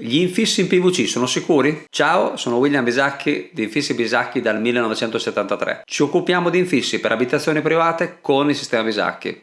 Gli infissi in PVC sono sicuri? Ciao, sono William Bisacchi di Infissi Bisacchi dal 1973. Ci occupiamo di infissi per abitazioni private con il sistema Bisacchi.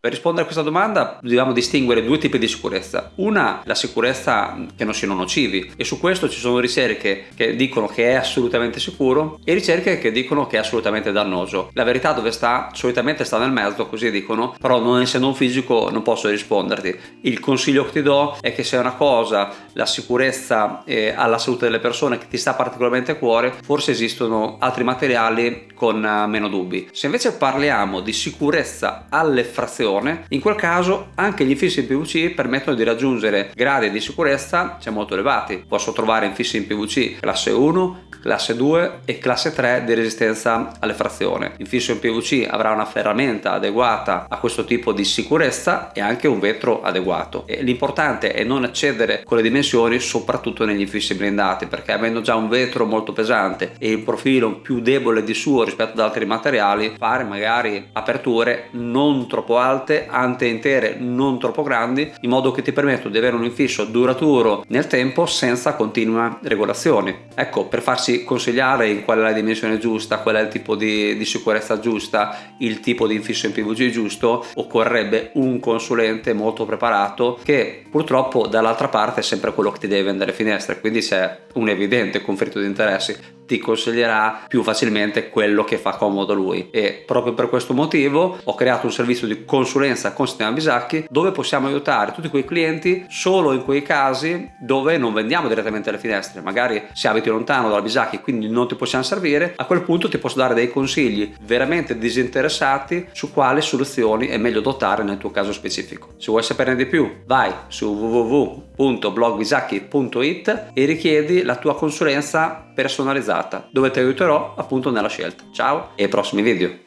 Per rispondere a questa domanda dobbiamo distinguere due tipi di sicurezza. Una, la sicurezza che non siano nocivi e su questo ci sono ricerche che dicono che è assolutamente sicuro e ricerche che dicono che è assolutamente dannoso. La verità dove sta? Solitamente sta nel mezzo, così dicono, però non essendo un fisico non posso risponderti. Il consiglio che ti do è che se è una cosa, la sicurezza eh, alla salute delle persone che ti sta particolarmente a cuore, forse esistono altri materiali con uh, meno dubbi. Se invece parliamo di sicurezza alle frazioni protezione, in quel caso anche gli infissi in PVC permettono di raggiungere gradi di sicurezza cioè, molto elevati. Posso trovare infissi in PVC classe 1, classe 2 e classe 3 di resistenza alle frazioni. Infisso in PVC avrà una ferramenta adeguata a questo tipo di sicurezza e anche un vetro adeguato. L'importante è non eccedere con le dimensioni soprattutto negli infissi blindati perché avendo già un vetro molto pesante e il profilo più debole di suo rispetto ad altri materiali fare magari aperture non troppo alte alte, ante intere non troppo grandi, in modo che ti permettono di avere un infisso duraturo nel tempo senza continue regolazioni. Ecco, per farsi consigliare in qual è la dimensione giusta, qual è il tipo di, di sicurezza giusta, il tipo di infisso in PVG giusto, occorrerebbe un consulente molto preparato che purtroppo dall'altra parte è sempre quello che ti deve vendere finestre, quindi c'è un evidente conflitto di interessi ti consiglierà più facilmente quello che fa comodo lui. E proprio per questo motivo ho creato un servizio di consulenza con Sistema Bisacchi dove possiamo aiutare tutti quei clienti solo in quei casi dove non vendiamo direttamente le finestre. Magari se abiti lontano dalla Bisacchi quindi non ti possiamo servire a quel punto ti posso dare dei consigli veramente disinteressati su quali soluzioni è meglio dotare nel tuo caso specifico. Se vuoi saperne di più vai su www.blogbisacchi.it e richiedi la tua consulenza personalizzata dove ti aiuterò appunto nella scelta. Ciao e ai prossimi video!